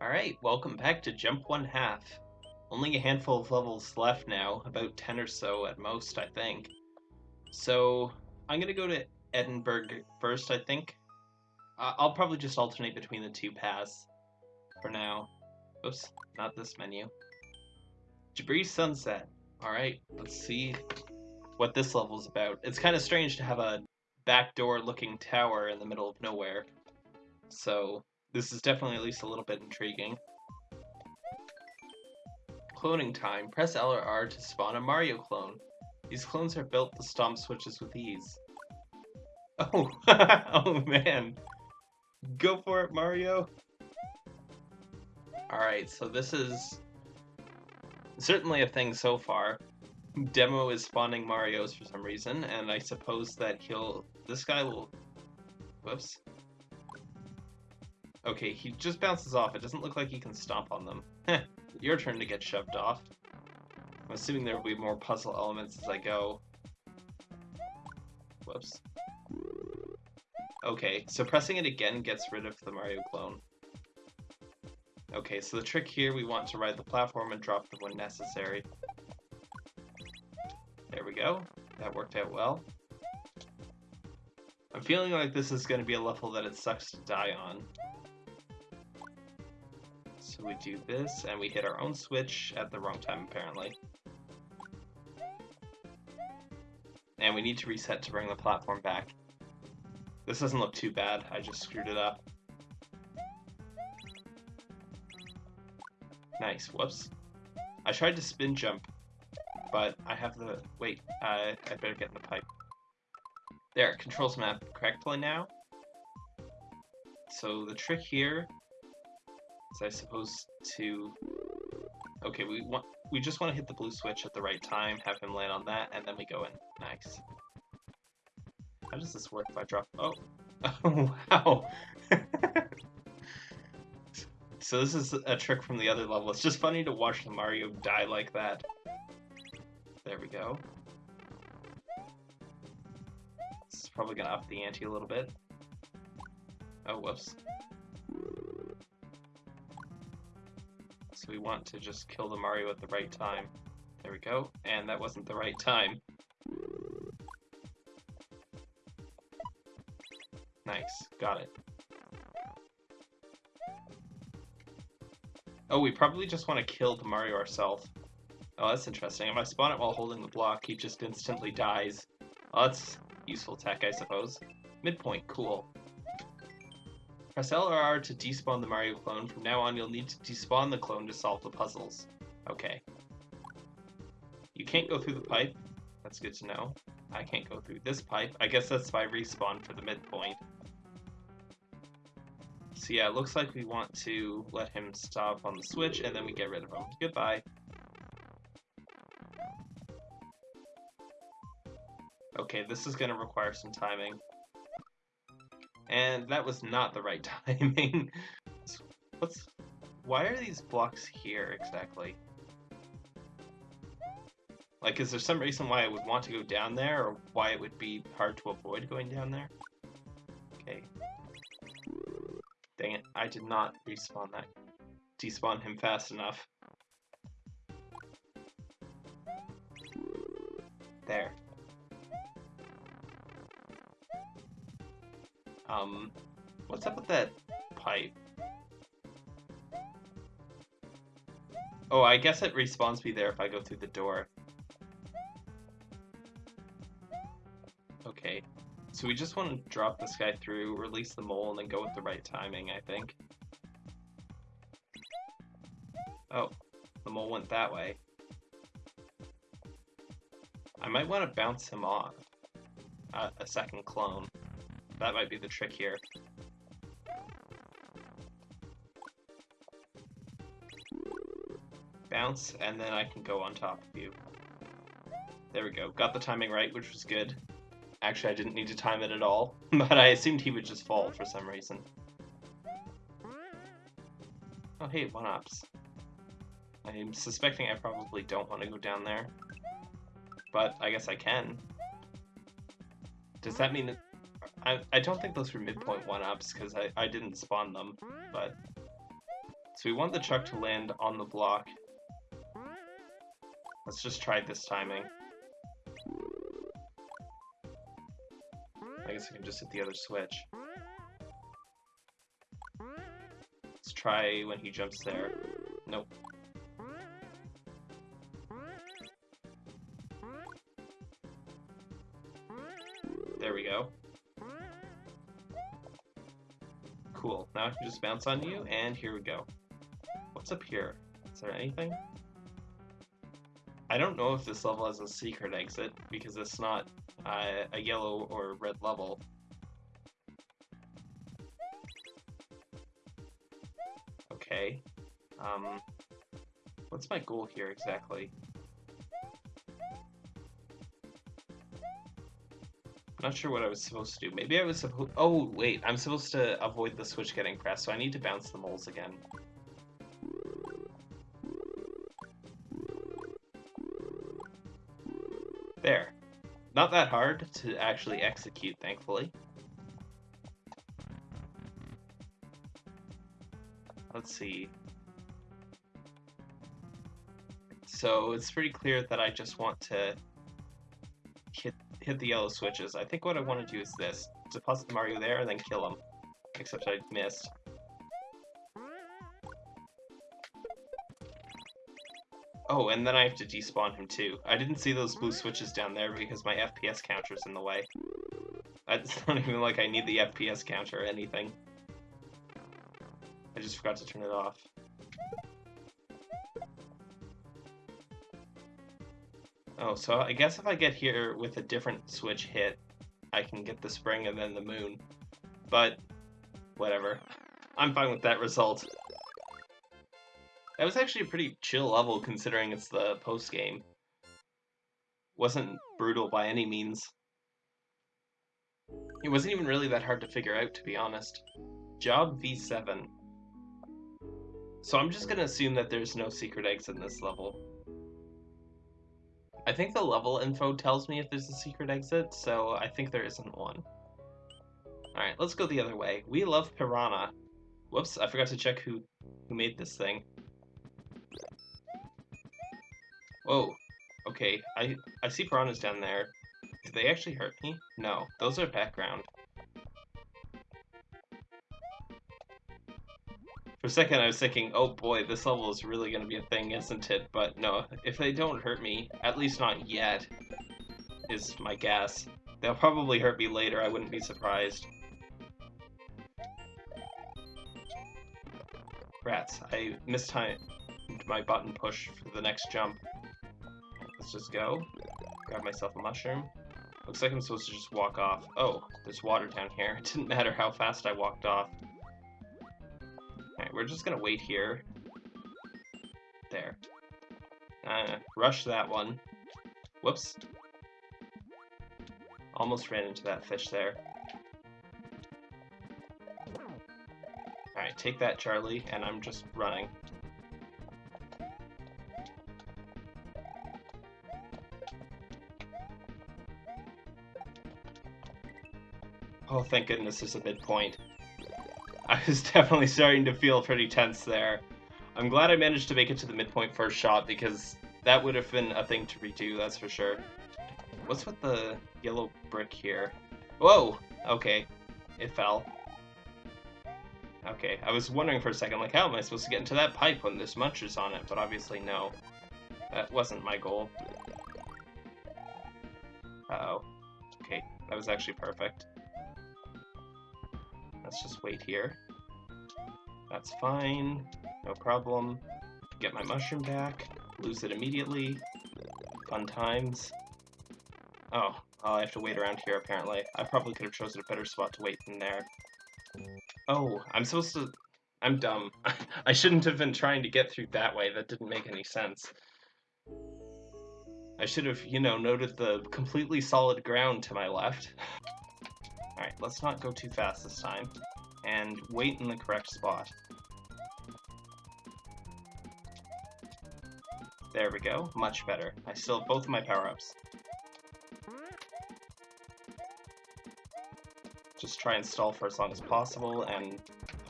Alright, welcome back to Jump One Half. Only a handful of levels left now, about 10 or so at most, I think. So, I'm gonna go to Edinburgh first, I think. I'll probably just alternate between the two paths for now. Oops, not this menu. Jabri Sunset. Alright, let's see what this level's about. It's kind of strange to have a backdoor looking tower in the middle of nowhere. So, this is definitely at least a little bit intriguing. Cloning time. Press L or R to spawn a Mario clone. These clones are built to stomp switches with ease. Oh, oh man. Go for it, Mario. Alright, so this is certainly a thing so far. Demo is spawning Marios for some reason, and I suppose that he'll... This guy will... Whoops. Okay, he just bounces off. It doesn't look like he can stomp on them. Heh, your turn to get shoved off. I'm assuming there will be more puzzle elements as I go. Whoops. Okay, so pressing it again gets rid of the Mario clone. Okay, so the trick here, we want to ride the platform and drop them when necessary. There we go. That worked out well. I'm feeling like this is going to be a level that it sucks to die on. So we do this, and we hit our own switch at the wrong time, apparently. And we need to reset to bring the platform back. This doesn't look too bad, I just screwed it up. Nice, whoops. I tried to spin jump, but I have the... Wait, uh, I better get in the pipe. There, controls map correctly now. So the trick here is I suppose to... Okay, we want we just want to hit the blue switch at the right time, have him land on that, and then we go in. Nice. How does this work if I drop... Oh! Oh, wow! so this is a trick from the other level. It's just funny to watch the Mario die like that. There we go. This is probably gonna up the ante a little bit. Oh, whoops. We want to just kill the Mario at the right time. There we go. And that wasn't the right time. Nice. Got it. Oh, we probably just want to kill the Mario ourselves. Oh, that's interesting. If I spawn it while holding the block, he just instantly dies. Oh, that's useful tech, I suppose. Midpoint, cool. Press L or R to despawn the Mario clone. From now on, you'll need to despawn the clone to solve the puzzles. Okay. You can't go through the pipe. That's good to know. I can't go through this pipe. I guess that's my respawn for the midpoint. So yeah, it looks like we want to let him stop on the switch, and then we get rid of him. Goodbye. Okay, this is going to require some timing. And that was not the right timing. What's... Why are these blocks here, exactly? Like, is there some reason why I would want to go down there, or why it would be hard to avoid going down there? Okay, Dang it, I did not respawn that. Despawn him fast enough. There. Um, what's up with that pipe? Oh, I guess it respawns me there if I go through the door. Okay. So we just want to drop this guy through, release the mole, and then go with the right timing, I think. Oh, the mole went that way. I might want to bounce him off. Uh, a second clone. That might be the trick here. Bounce, and then I can go on top of you. There we go. Got the timing right, which was good. Actually, I didn't need to time it at all, but I assumed he would just fall for some reason. Oh hey, one-ups. I'm suspecting I probably don't want to go down there. But I guess I can. Does that mean... I, I don't think those were midpoint one-ups, because I, I didn't spawn them, but... So we want the truck to land on the block. Let's just try this timing. I guess I can just hit the other switch. Let's try when he jumps there. Nope. I can just bounce on you, and here we go. What's up here? Is there anything? I don't know if this level has a secret exit, because it's not uh, a yellow or red level. Okay. Um, what's my goal here exactly? Not sure what I was supposed to do. Maybe I was supposed... Oh, wait. I'm supposed to avoid the switch getting pressed, so I need to bounce the moles again. There. Not that hard to actually execute, thankfully. Let's see. So it's pretty clear that I just want to hit the yellow switches. I think what I want to do is this. Deposit Mario there and then kill him. Except I missed. Oh, and then I have to despawn him too. I didn't see those blue switches down there because my FPS counter's in the way. It's not even like I need the FPS counter or anything. I just forgot to turn it off. Oh, so I guess if I get here with a different switch hit, I can get the spring and then the moon. But, whatever. I'm fine with that result. That was actually a pretty chill level considering it's the post-game. Wasn't brutal by any means. It wasn't even really that hard to figure out, to be honest. Job V7. So I'm just gonna assume that there's no secret eggs in this level. I think the level info tells me if there's a secret exit, so I think there isn't one. Alright, let's go the other way. We love Piranha. Whoops, I forgot to check who, who made this thing. Whoa. Okay, I, I see piranhas down there. Do they actually hurt me? No, those are background. For a second I was thinking, oh boy, this level is really going to be a thing, isn't it? But no, if they don't hurt me, at least not yet, is my guess. They'll probably hurt me later, I wouldn't be surprised. Rats, I mistimed my button push for the next jump. Let's just go. Grab myself a mushroom. Looks like I'm supposed to just walk off. Oh, there's water down here. It didn't matter how fast I walked off. We're just gonna wait here. There. Uh, rush that one. Whoops. Almost ran into that fish there. Alright, take that, Charlie, and I'm just running. Oh, thank goodness there's a midpoint. I was definitely starting to feel pretty tense there. I'm glad I managed to make it to the midpoint first shot because that would have been a thing to redo, that's for sure. What's with the yellow brick here? Whoa! Okay. It fell. Okay, I was wondering for a second, like, how am I supposed to get into that pipe when there's munchers on it? But obviously, no. That wasn't my goal. Uh oh Okay, that was actually perfect. Let's just wait here. That's fine. No problem. Get my mushroom back. Lose it immediately. Fun times. Oh, oh I have to wait around here apparently. I probably could have chosen a better spot to wait than there. Oh, I'm supposed to... I'm dumb. I shouldn't have been trying to get through that way. That didn't make any sense. I should have, you know, noted the completely solid ground to my left. Let's not go too fast this time. And wait in the correct spot. There we go, much better. I still have both of my power-ups. Just try and stall for as long as possible, and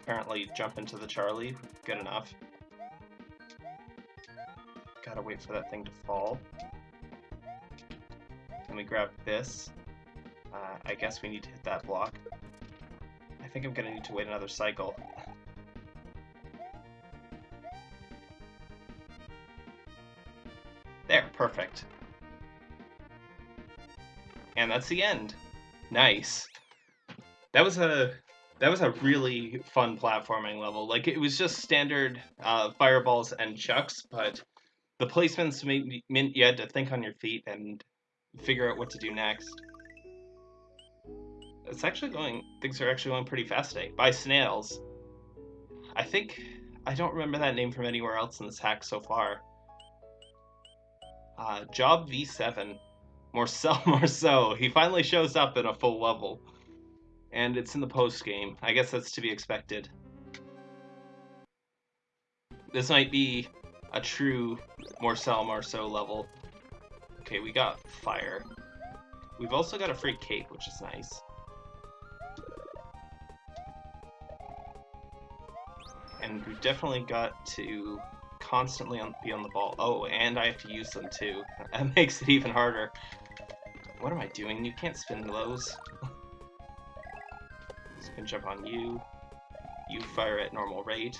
apparently jump into the Charlie. Good enough. Gotta wait for that thing to fall. Then we grab this. Uh, I guess we need to hit that block. I think I'm gonna need to wait another cycle. There, perfect. And that's the end. Nice. That was a that was a really fun platforming level. Like it was just standard uh, fireballs and chucks, but the placements meant you had to think on your feet and figure out what to do next. It's actually going. Things are actually going pretty fast today. By snails. I think I don't remember that name from anywhere else in this hack so far. Uh, Job V7. Marcel Marceau. He finally shows up in a full level. And it's in the post game. I guess that's to be expected. This might be a true Marcel Marceau level. Okay, we got fire. We've also got a free cape, which is nice. And we've definitely got to constantly on, be on the ball. Oh, and I have to use them too. That makes it even harder. What am I doing? You can't spin those. spin jump on you. You fire at normal rate.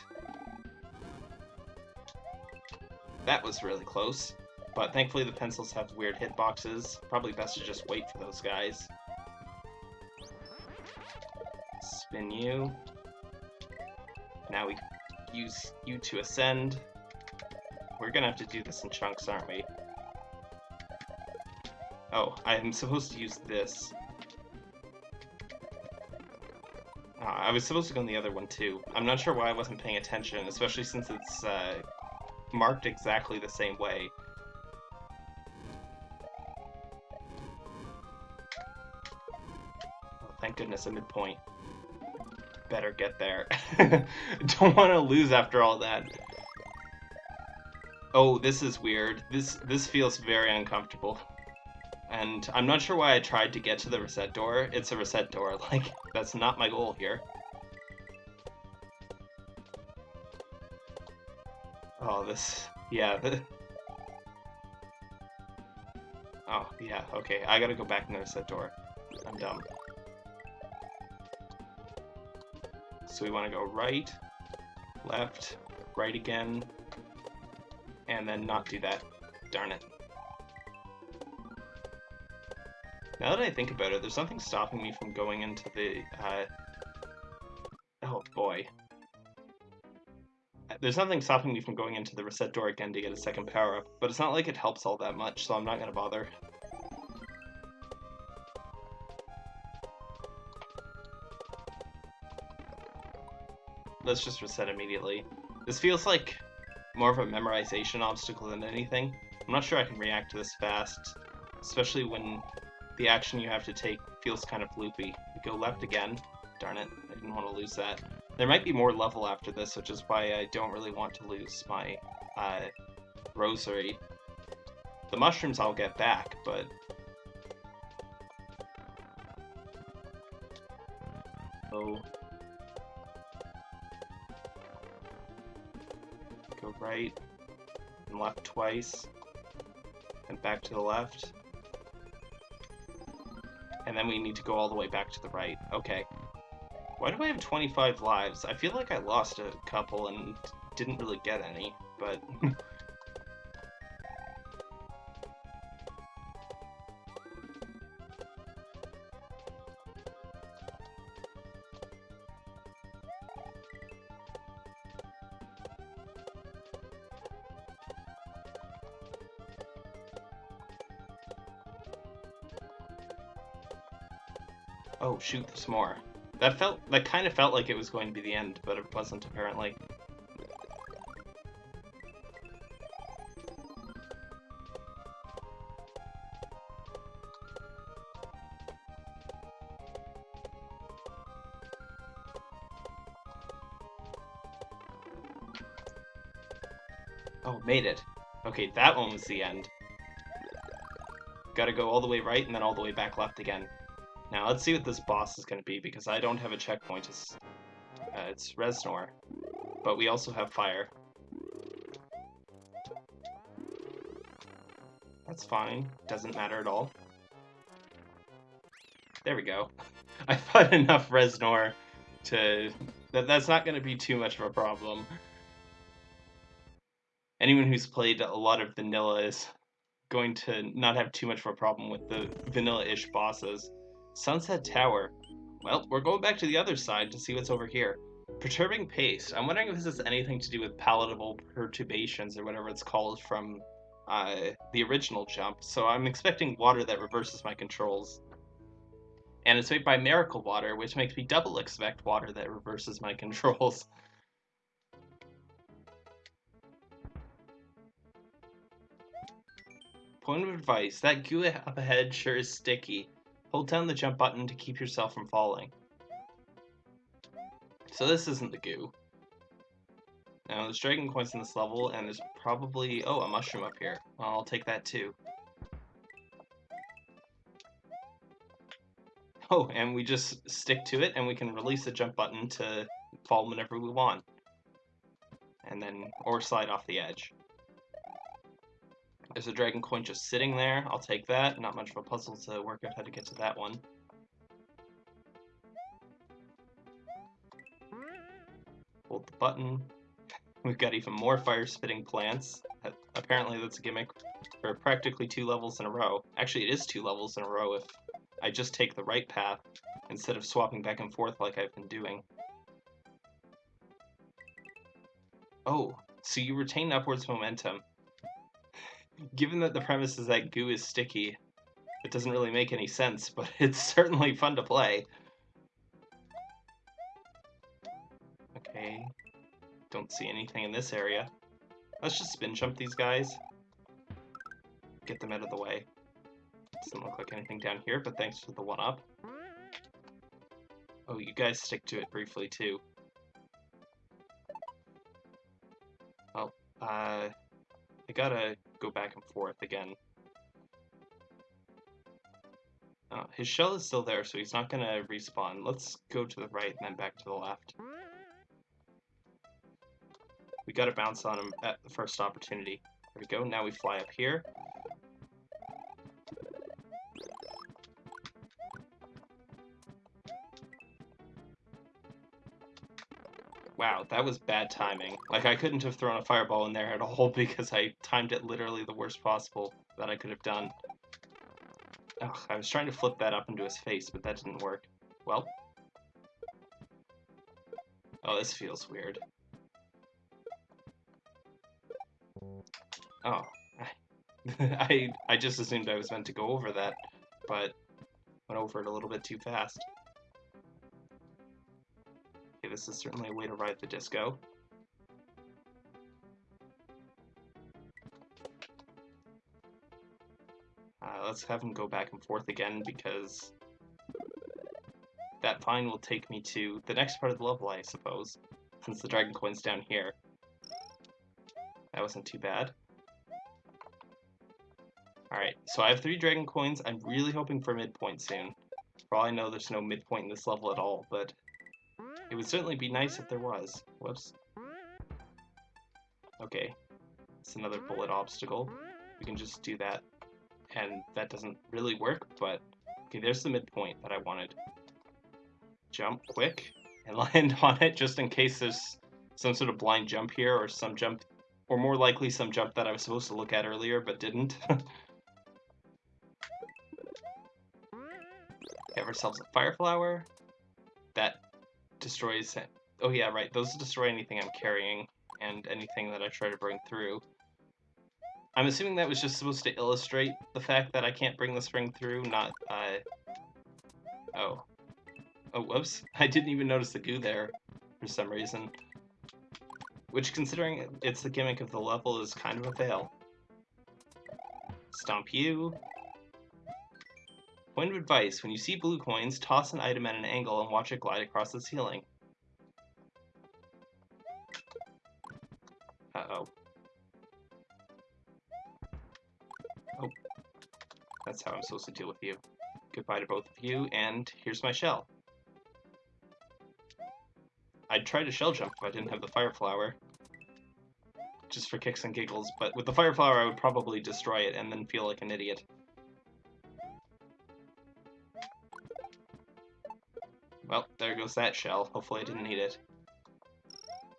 That was really close. But thankfully the pencils have weird hitboxes. Probably best to just wait for those guys. Spin you. Now we use you to ascend. We're gonna have to do this in chunks, aren't we? Oh, I'm supposed to use this. Uh, I was supposed to go on the other one too. I'm not sure why I wasn't paying attention, especially since it's uh, marked exactly the same way. Oh, thank goodness a midpoint. Better get there. Don't want to lose after all that. Oh, this is weird. This this feels very uncomfortable. And I'm not sure why I tried to get to the reset door. It's a reset door. Like, that's not my goal here. Oh, this... Yeah. Oh, yeah, okay. I gotta go back in the reset door. I'm dumb. So we want to go right, left, right again, and then not do that. Darn it. Now that I think about it, there's nothing stopping me from going into the, uh... Oh boy. There's nothing stopping me from going into the reset door again to get a second power-up, but it's not like it helps all that much, so I'm not gonna bother. Let's just reset immediately. This feels like more of a memorization obstacle than anything. I'm not sure I can react to this fast, especially when the action you have to take feels kind of loopy. Go left again. Darn it, I didn't want to lose that. There might be more level after this, which is why I don't really want to lose my uh, rosary. The mushrooms I'll get back, but... right, and left twice, and back to the left. And then we need to go all the way back to the right. Okay. Why do I have 25 lives? I feel like I lost a couple and didn't really get any, but... shoot, there's more. That felt, that kind of felt like it was going to be the end, but it wasn't, apparently. Oh, made it. Okay, that one was the end. Gotta go all the way right and then all the way back left again. Now let's see what this boss is going to be, because I don't have a checkpoint. It's, uh, it's Reznor. But we also have fire. That's fine. Doesn't matter at all. There we go. I thought enough Reznor to... That, that's not going to be too much of a problem. Anyone who's played a lot of vanilla is going to not have too much of a problem with the vanilla-ish bosses. Sunset Tower. Well, we're going back to the other side to see what's over here. Perturbing Paste. I'm wondering if this has anything to do with palatable perturbations or whatever it's called from uh, the original jump. So I'm expecting water that reverses my controls. And it's made by Miracle Water, which makes me double expect water that reverses my controls. Point of advice, that goo up ahead sure is sticky. Hold down the jump button to keep yourself from falling. So this isn't the goo. Now, there's dragon coins in this level, and there's probably... Oh, a mushroom up here. Well, I'll take that too. Oh, and we just stick to it, and we can release the jump button to fall whenever we want. And then, or slide off the edge. There's a dragon coin just sitting there. I'll take that. Not much of a puzzle to work out how to get to that one. Hold the button. We've got even more fire-spitting plants. Apparently that's a gimmick for practically two levels in a row. Actually, it is two levels in a row if I just take the right path instead of swapping back and forth like I've been doing. Oh, so you retain upwards momentum. Given that the premise is that goo is sticky, it doesn't really make any sense, but it's certainly fun to play. Okay, don't see anything in this area. Let's just spin jump these guys. Get them out of the way. Doesn't look like anything down here, but thanks for the one-up. Oh, you guys stick to it briefly, too. Well, uh... I gotta go back and forth again. Oh, his shell is still there, so he's not gonna respawn. Let's go to the right and then back to the left. We gotta bounce on him at the first opportunity. There we go, now we fly up here. Wow, that was bad timing. Like, I couldn't have thrown a fireball in there at all because I timed it literally the worst possible that I could have done. Ugh, I was trying to flip that up into his face, but that didn't work. Well. Oh, this feels weird. Oh. I, I just assumed I was meant to go over that, but went over it a little bit too fast. This is certainly a way to ride the disco. Uh, let's have him go back and forth again because that vine will take me to the next part of the level, I suppose, since the dragon coin's down here. That wasn't too bad. Alright, so I have three dragon coins. I'm really hoping for a midpoint soon. For all I know, there's no midpoint in this level at all, but it would certainly be nice if there was. Whoops. Okay. It's another bullet obstacle. We can just do that. And that doesn't really work, but... Okay, there's the midpoint that I wanted. Jump quick and land on it just in case there's some sort of blind jump here or some jump... Or more likely some jump that I was supposed to look at earlier but didn't. Have ourselves a fire flower. That destroys... Oh yeah, right, those destroy anything I'm carrying, and anything that I try to bring through. I'm assuming that was just supposed to illustrate the fact that I can't bring the spring through, not, uh... Oh. Oh, whoops. I didn't even notice the goo there, for some reason. Which, considering it's the gimmick of the level, is kind of a fail. Stomp you. Point of advice, when you see blue coins, toss an item at an angle and watch it glide across the ceiling. Uh-oh. Oh. That's how I'm supposed to deal with you. Goodbye to both of you, and here's my shell. I'd try to shell jump if I didn't have the fire flower. just for kicks and giggles, but with the Fire Flower I would probably destroy it and then feel like an idiot. Goes that shell. Hopefully I didn't need it.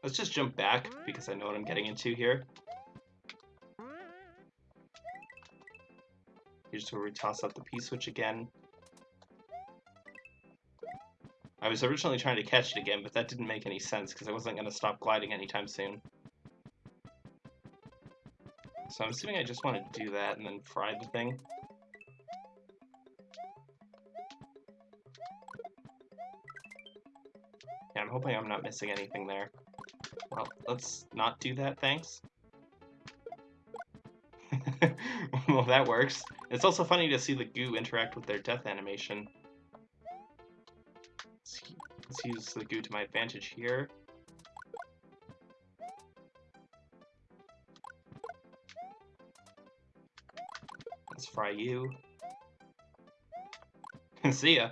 Let's just jump back, because I know what I'm getting into here. Here's where we toss out the P-switch again. I was originally trying to catch it again, but that didn't make any sense, because I wasn't going to stop gliding anytime soon. So I'm assuming I just want to do that and then fry the thing. I'm hoping I'm not missing anything there. Well, let's not do that, thanks. well, that works. It's also funny to see the goo interact with their death animation. Let's, let's use the goo to my advantage here. Let's fry you. see ya.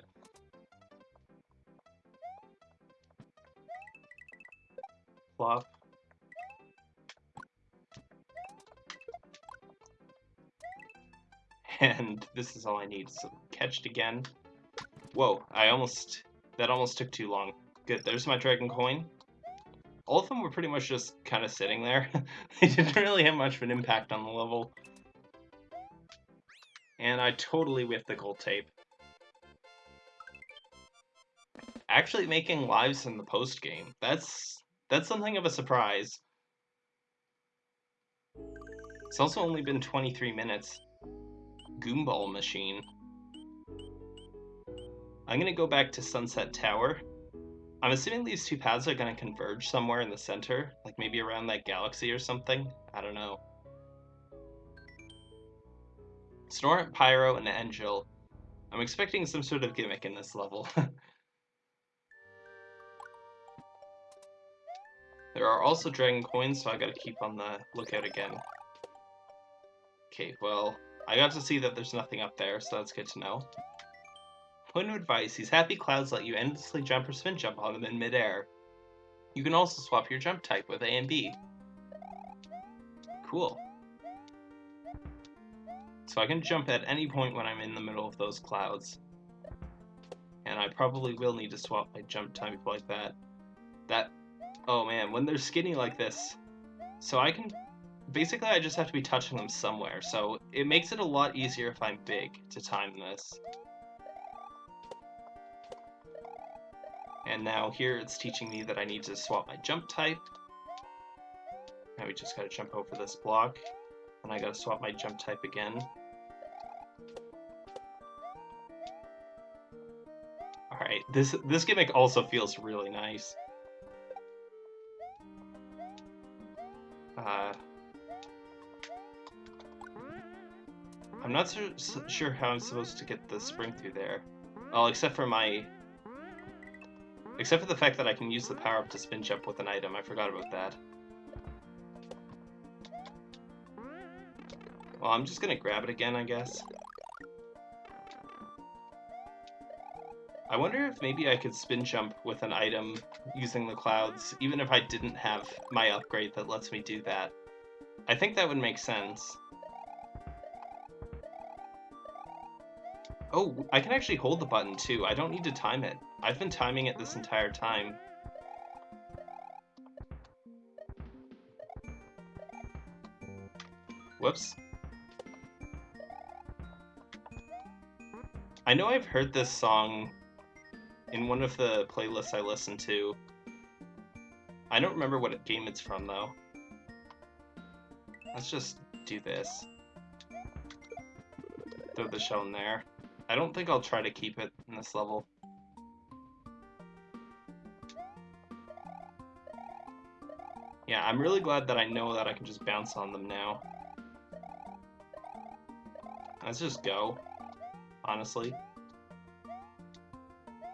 And this is all I need. So catched again. Whoa, I almost... That almost took too long. Good, there's my dragon coin. All of them were pretty much just kind of sitting there. they didn't really have much of an impact on the level. And I totally whiffed the gold tape. Actually making lives in the post game. That's that's something of a surprise. It's also only been 23 minutes. Goomball machine. I'm gonna go back to Sunset Tower. I'm assuming these two paths are gonna converge somewhere in the center, like maybe around that galaxy or something. I don't know. Snorunt, Pyro, and Angel. I'm expecting some sort of gimmick in this level. there are also dragon coins, so I gotta keep on the lookout again. Okay, well, I got to see that there's nothing up there, so that's good to know. Point of advice, these happy clouds let you endlessly jump or spin jump on them in midair. You can also swap your jump type with A and B. Cool. So I can jump at any point when I'm in the middle of those clouds. And I probably will need to swap my jump type like that. That... Oh man, when they're skinny like this... So I can basically I just have to be touching them somewhere, so it makes it a lot easier if I'm big to time this. And now here it's teaching me that I need to swap my jump type. Now we just gotta jump over this block, and I gotta swap my jump type again. Alright, this, this gimmick also feels really nice. Uh, I'm not so, sure how I'm supposed to get the spring through there. Oh, except for my... Except for the fact that I can use the power-up to spin jump with an item. I forgot about that. Well, I'm just gonna grab it again, I guess. I wonder if maybe I could spin jump with an item using the clouds, even if I didn't have my upgrade that lets me do that. I think that would make sense. Oh, I can actually hold the button too. I don't need to time it. I've been timing it this entire time. Whoops. I know I've heard this song in one of the playlists I listen to. I don't remember what game it's from though. Let's just do this. Throw the shell in there. I don't think I'll try to keep it in this level. Yeah, I'm really glad that I know that I can just bounce on them now. Let's just go, honestly.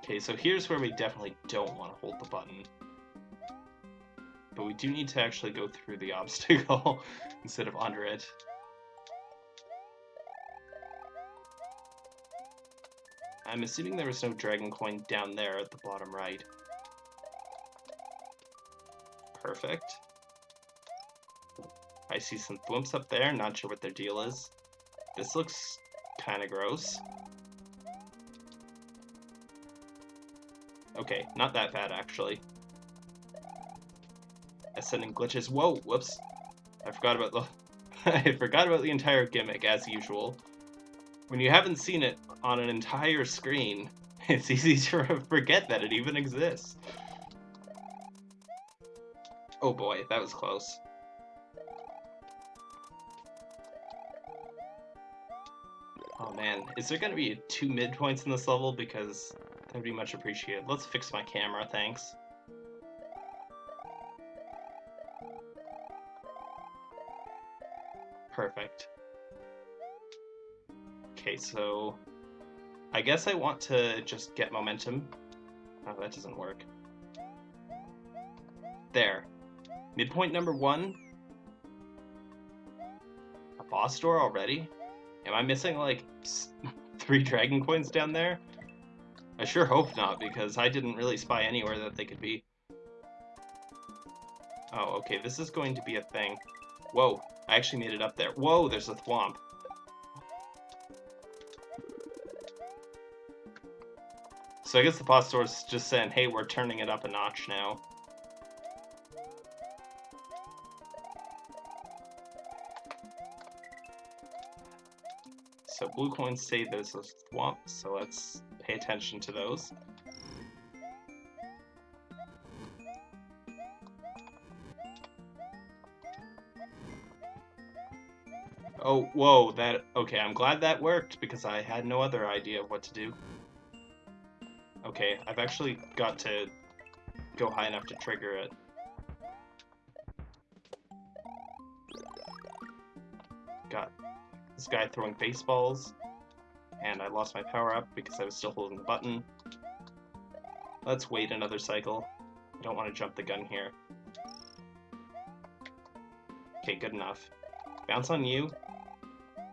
Okay, so here's where we definitely don't want to hold the button. But we do need to actually go through the obstacle instead of under it. I'm assuming there was no dragon coin down there at the bottom right. Perfect. I see some thwimps up there, not sure what their deal is. This looks kind of gross. Okay, not that bad actually. Ascending glitches. Whoa, whoops. I forgot about the I forgot about the entire gimmick as usual. When you haven't seen it on an entire screen, it's easy to forget that it even exists. Oh boy, that was close. Oh man, is there gonna be two midpoints in this level? Because that would be much appreciated. Let's fix my camera, thanks. Perfect. Okay, so I guess I want to just get momentum. Oh, that doesn't work. There. Midpoint number one. A boss door already? Am I missing like three dragon coins down there? I sure hope not, because I didn't really spy anywhere that they could be. Oh, okay, this is going to be a thing. Whoa, I actually made it up there. Whoa, there's a thwomp. So I guess the boss is just saying, hey, we're turning it up a notch now. So blue coins say there's a thwomp, so let's pay attention to those. Oh, whoa, that... Okay, I'm glad that worked, because I had no other idea of what to do. Okay, I've actually got to go high enough to trigger it. Got this guy throwing baseballs, and I lost my power-up because I was still holding the button. Let's wait another cycle. I don't want to jump the gun here. Okay, good enough. Bounce on you,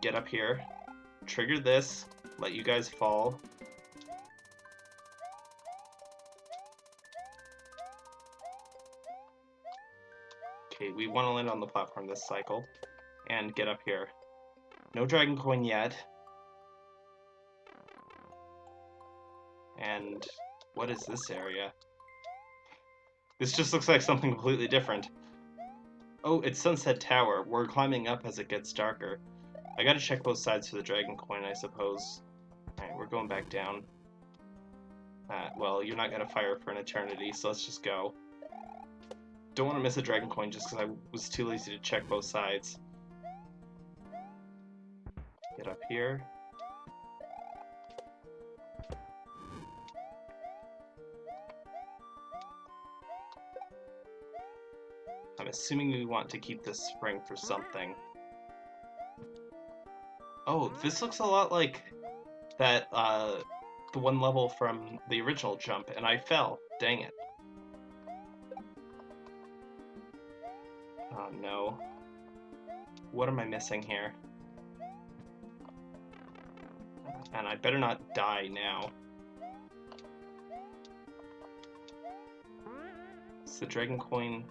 get up here, trigger this, let you guys fall. We want to land on the platform this cycle, and get up here. No Dragon Coin yet. And what is this area? This just looks like something completely different. Oh, it's Sunset Tower. We're climbing up as it gets darker. I gotta check both sides for the dragon coin, I suppose. Alright, we're going back down. Uh, well, you're not gonna fire for an eternity, so let's just go. Don't want to miss a dragon coin just because I was too lazy to check both sides. Get up here. I'm assuming we want to keep this spring for something. Oh, this looks a lot like that, uh, the one level from the original jump, and I fell. Dang it. Oh no. What am I missing here? And I better not die now. It's the dragon coin.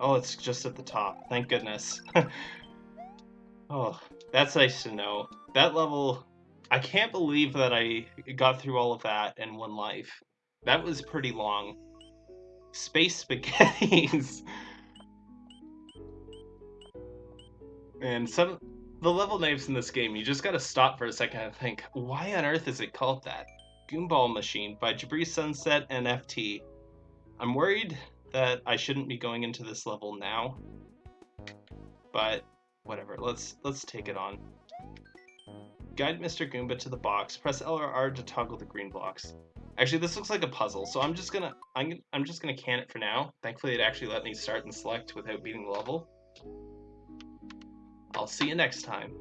Oh, it's just at the top. Thank goodness. oh, that's nice to know. That level, I can't believe that I got through all of that in one life. That was pretty long. Space spaghettis. And some the level names in this game, you just gotta stop for a second and think, why on earth is it called that? Goomball Machine by Jabri Sunset and FT. I'm worried that I shouldn't be going into this level now, but Whatever, let's let's take it on. Guide Mr. Goomba to the box. Press L or R to toggle the green blocks. Actually, this looks like a puzzle, so I'm just gonna I'm I'm just gonna can it for now. Thankfully, it actually let me start and select without beating the level. I'll see you next time.